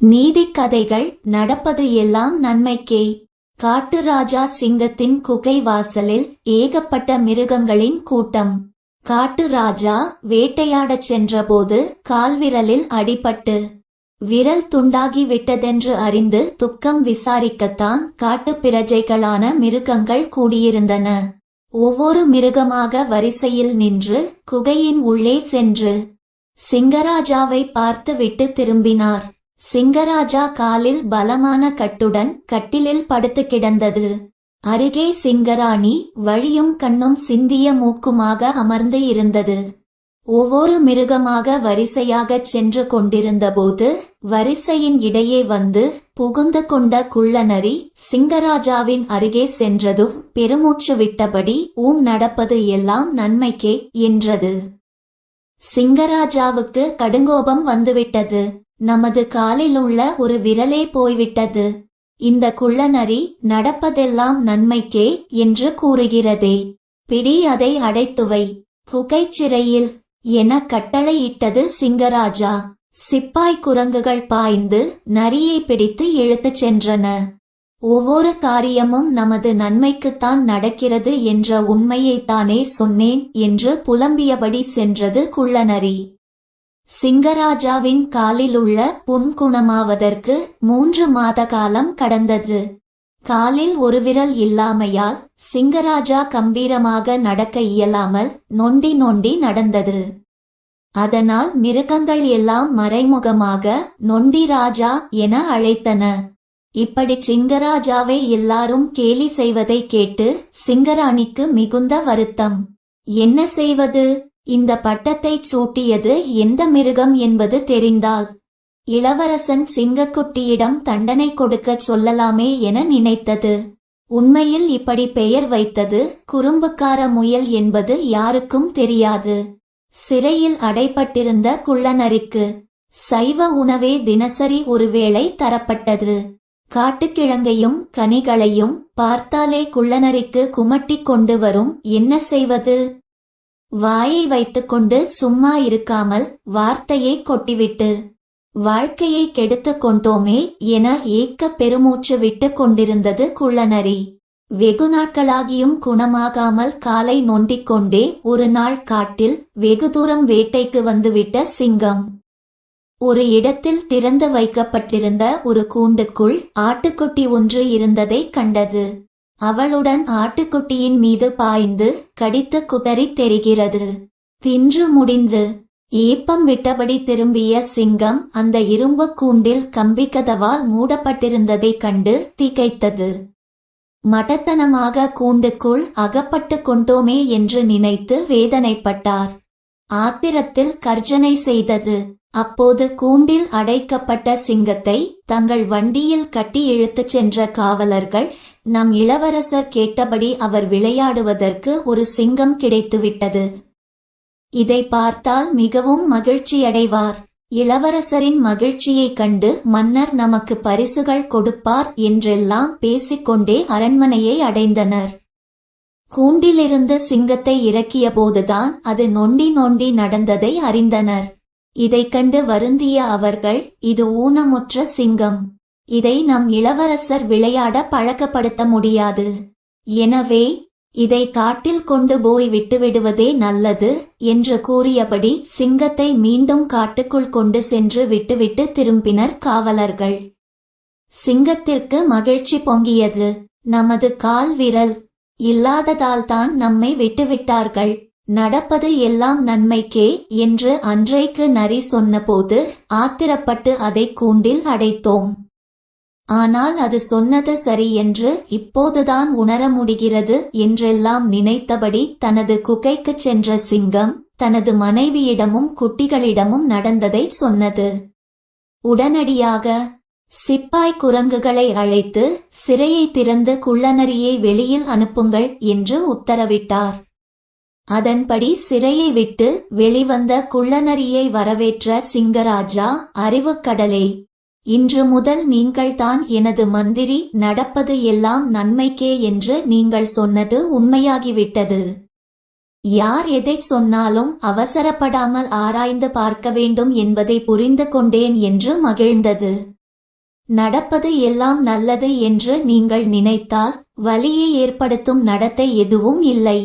நீதிக் கதைகள் நடப்பது எல்லாம் நன்மைக்கே. காட்டு ராஜா சிங்கத்தின் குகை வாசலில் ஏகப்பட்ட மிருகங்களின் கூட்டம். காட்டு ராஜா வேட்டையாடச் சென்றபோது கால்விரலில் அடிபட்டு விரல் துண்டாகி விட்டதென்று அறிந்து துக்கம் விசாரிக்கத்தான் காட்டுப் பிரஜைகளான மிருகங்கள் கூடியிருந்தன. ஒவ்வொரு மிருகமாக வரிசையில் நின்று குகையின் உள்ளே சென்று சிங்கராஜாவை பார்த்துவிட்டு திரும்பினார். சிங்கராஜா காலில் பலமான கட்டுடன் கட்டிலில் படுத்து கிடந்தது. அருகே சிங்கராணி வழியும் கண்ணும் சிந்திய மூக்குமாக அமர்ந்து இருந்தது. ஒவ்வொரு மிருகமாக வரிசையாகச் சென்று கொண்டிருந்தபோது வரிசையின் இடையே வந்து புகுந்து கொண்ட குள்ளநரி சிங்கராஜாவின் அருகே சென்றதும் பெருமூச்சு விட்டபடி ஊம் நடப்பது எல்லாம் நன்மைக்கே என்றது. சிங்கராஜாவுக்கு கடுங்கோபம் வந்துவிட்டது. நமது காலில் உள்ள ஒரு விரலே போய்விட்டது. இந்த குள்ளநரி நடப்பதெல்லாம் நன்மைக்கே என்று கூறுகிறதே. பிடி அதை அடைத்துவை. புகைச்சிறையில் என கட்டளையிட்டது சிங்கராஜா. சிப்பாய் குரங்குகள் பாய்ந்து நரியை பிடித்து இழுத்துச் சென்றன. ஒவ்வொரு காரியமும் நமது நன்மைக்குத்தான் நடக்கிறது என்ற உண்மையைத்தானே சொன்னேன் என்று புலம்பியபடி சென்றது குள்ளநரி. சிங்கராஜாவின் காலிலுள்ள புண் குணமாவதற்கு மூன்று மாத காலம் கடந்தது. காலில் ஒரு விரல் இல்லாமையால் சிங்கராஜா கம்பீரமாக நடக்க இயலாமல் நொண்டி நொண்டி நடந்தது. அதனால் மிருகங்கள் எல்லாம் மறைமுகமாக நொண்டி ராஜா என அழைத்தன. இப்படி சிங்கராஜாவை எல்லாரும் கேலி செய்வதை கேட்டு சிங்கராணிக்கு மிகுந்த வருத்தம். என்ன செய்வது? இந்த பட்டத்தை சூட்டியது எந்த மிருகம் என்பது தெரிந்தால் இளவரசன் சிங்கக்குட்டியிடம் தண்டனை கொடுக்கச் சொல்லலாமே என நினைத்தது. உண்மையில் இப்படி பெயர் வைத்தது குறும்புக்கார முயல் என்பது யாருக்கும் தெரியாது. சிறையில் அடைப்பட்டிருந்த குள்ளனரிக்கு சைவ உணவே தினசரி ஒருவேளை தரப்பட்டது. காட்டுக்கிழங்கையும் கனிகளையும் பார்த்தாலே குள்ளனரிக்கு குமட்டிக் கொண்டு வரும் என்ன செய்வது? வாயை வைத்துக்கொண்டு சும்மா இருக்காமல் வார்த்தையை கொட்டிவிட்டு வாழ்க்கையை கெடுத்து கொண்டோமே என ஏக்க பெருமூச்சு விட்டு கொண்டிருந்தது குள்ளநரி. வெகு நாட்களாகியும் குணமாகாமல் காலை நொண்டிக் கொண்டே ஒரு நாள் காட்டில் வெகு தூரம் வேட்டைக்கு வந்துவிட்ட சிங்கம். ஒரு இடத்தில் திறந்து வைக்கப்பட்டிருந்த ஒரு கூண்டுக்குள் ஆட்டுக்குட்டி ஒன்று இருந்ததை கண்டது. அவளுடன் ஆட்டுக்குட்டியின் மீது பாய்ந்து கடித்து குதறி தெரிகிறது. தின்று முடிந்து ஏப்பம் விட்டபடி திரும்பிய சிங்கம் அந்த இரும்பு கூண்டில் கம்பிக்கதவால் மூடப்பட்டிருந்ததைக் கண்டு திகைத்தது. மடத்தனமாக கூண்டுக்குள் அகப்பட்டு கொண்டோமே என்று நினைத்து வேதனைப்பட்டார். ஆத்திரத்தில் கர்ஜனை செய்தது. அப்போது கூண்டில் அடைக்கப்பட்ட சிங்கத்தை தங்கள் வண்டியில் கட்டி இழுத்துச் சென்ற காவலர்கள் நம் இளவரசர் கேட்டபடி அவர் விளையாடுவதற்கு ஒரு சிங்கம் கிடைத்துவிட்டது. இதை பார்த்தால் மிகவும் மகிழ்ச்சியடைவார். இளவரசரின் மகிழ்ச்சியைக் கண்டு மன்னர் நமக்கு பரிசுகள் கொடுப்பார் என்றெல்லாம் பேசிக்கொண்டே அரண்மனையை அடைந்தனர். கூண்டிலிருந்து சிங்கத்தை இறக்கியபோதுதான் அது நொண்டி நொண்டி நடந்ததை அறிந்தனர். இதைக் கண்டு வருந்திய அவர்கள் இது ஊனமுற்ற சிங்கம். இதை நம் இளவரசர் விளையாட பழக்கப்படுத்த முடியாது. எனவே இதை காட்டில் கொண்டு போய் விட்டுவிடுவதே நல்லது என்று கூறியபடி சிங்கத்தை மீண்டும் காட்டுக்குள் கொண்டு சென்று விட்டுவிட்டு திரும்பினர் காவலர்கள். சிங்கத்திற்கு மகிழ்ச்சி பொங்கியது. நமது கால் விரல் இல்லாததால்தான் நம்மை விட்டுவிட்டார்கள். நடப்பது எல்லாம் நன்மைக்கே என்று அன்றைக்கு நரி சொன்னபோது ஆத்திரப்பட்டு அதை கூண்டில் அடைத்தோம். ஆனால் அது சொன்னது சரி என்று இப்போதுதான் உணர முடிகிறது என்றெல்லாம் நினைத்தபடி தனது குகைக்குச் சென்ற சிங்கம் தனது மனைவியிடமும் குட்டிகளிடமும் நடந்ததை சொன்னது. உடனடியாக சிப்பாய் குரங்குகளை அழைத்து சிறையை திறந்து குள்ளநரியை வெளியில் அனுப்புங்கள் என்று உத்தரவிட்டார். அதன்படி சிறையை விட்டு வெளிவந்த குள்ளநரியை வரவேற்ற சிங்கராஜா அறிவுக்கடலே இன்று முதல் நீங்கள்தான் எனது மந்திரி நடப்பது எல்லாம் நன்மைக்கே என்று நீங்கள் சொன்னது உண்மையாகிவிட்டது. யார் எதைச் சொன்னாலும் அவசரப்படாமல் ஆராய்ந்து பார்க்க வேண்டும் என்பதை புரிந்து கொண்டேன் என்று மகிழ்ந்தது. நடப்பது எல்லாம் நல்லது என்று நீங்கள் நினைத்தால் வலியை ஏற்படுத்தும் நடத்தை எதுவும் இல்லை.